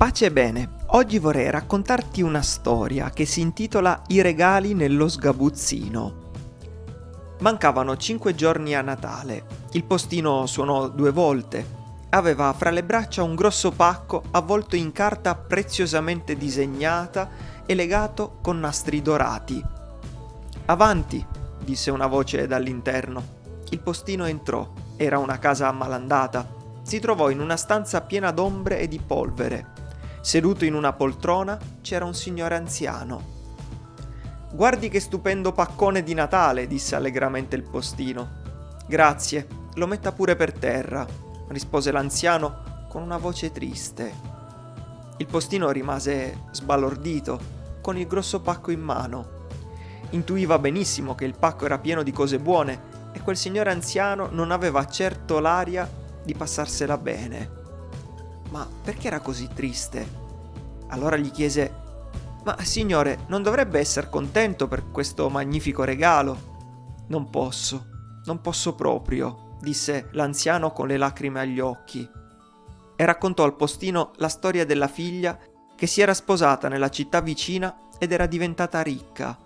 Pace e bene, oggi vorrei raccontarti una storia che si intitola I regali nello sgabuzzino. Mancavano cinque giorni a Natale. Il postino suonò due volte. Aveva fra le braccia un grosso pacco avvolto in carta preziosamente disegnata e legato con nastri dorati. Avanti, disse una voce dall'interno. Il postino entrò. Era una casa malandata. Si trovò in una stanza piena d'ombre e di polvere. Seduto in una poltrona c'era un signore anziano. Guardi che stupendo paccone di Natale, disse allegramente il postino. Grazie, lo metta pure per terra, rispose l'anziano con una voce triste. Il postino rimase sbalordito, con il grosso pacco in mano. Intuiva benissimo che il pacco era pieno di cose buone e quel signore anziano non aveva certo l'aria di passarsela bene. Ma perché era così triste? Allora gli chiese, ma signore, non dovrebbe essere contento per questo magnifico regalo? Non posso, non posso proprio, disse l'anziano con le lacrime agli occhi. E raccontò al postino la storia della figlia che si era sposata nella città vicina ed era diventata ricca.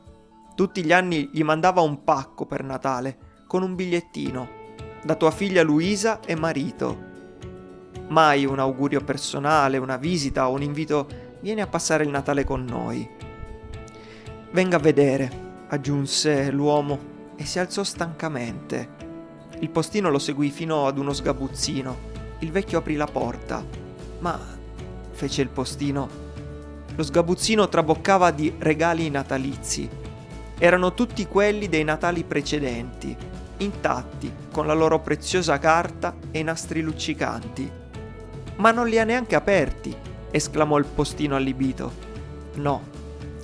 Tutti gli anni gli mandava un pacco per Natale con un bigliettino. Da tua figlia Luisa e marito. Mai un augurio personale, una visita o un invito vieni a passare il Natale con noi. Venga a vedere, aggiunse l'uomo e si alzò stancamente. Il postino lo seguì fino ad uno sgabuzzino. Il vecchio aprì la porta. Ma, fece il postino, lo sgabuzzino traboccava di regali natalizi. Erano tutti quelli dei Natali precedenti, intatti, con la loro preziosa carta e i nastri luccicanti. Ma non li ha neanche aperti, esclamò il postino allibito. No,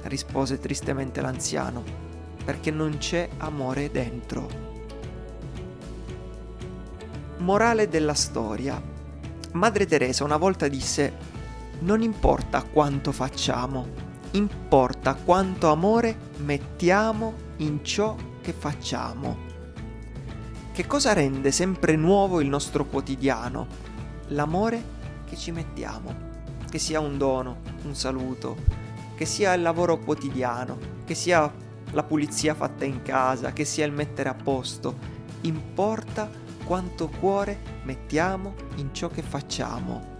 rispose tristemente l'anziano, perché non c'è amore dentro. Morale della storia. Madre Teresa una volta disse, non importa quanto facciamo, importa quanto amore mettiamo in ciò che facciamo. Che cosa rende sempre nuovo il nostro quotidiano? L'amore che ci mettiamo, che sia un dono, un saluto, che sia il lavoro quotidiano, che sia la pulizia fatta in casa, che sia il mettere a posto, importa quanto cuore mettiamo in ciò che facciamo.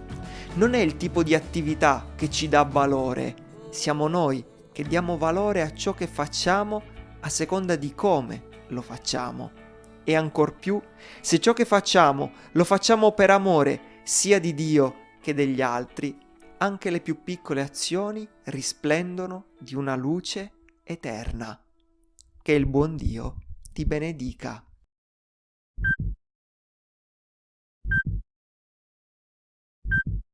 Non è il tipo di attività che ci dà valore, siamo noi che diamo valore a ciò che facciamo a seconda di come lo facciamo. E ancor più, se ciò che facciamo lo facciamo per amore sia di Dio che degli altri, anche le più piccole azioni risplendono di una luce eterna. Che il buon Dio ti benedica.